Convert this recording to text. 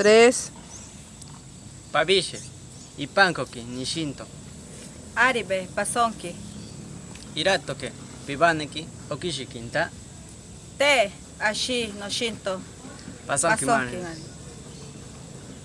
tres. Paviche, Ipankoki, Nishinto, Aribe, pasonki. Iratoke, Pibaneki, Okishikinta, Te, ashi, no shinto. Pasonki Pasonki,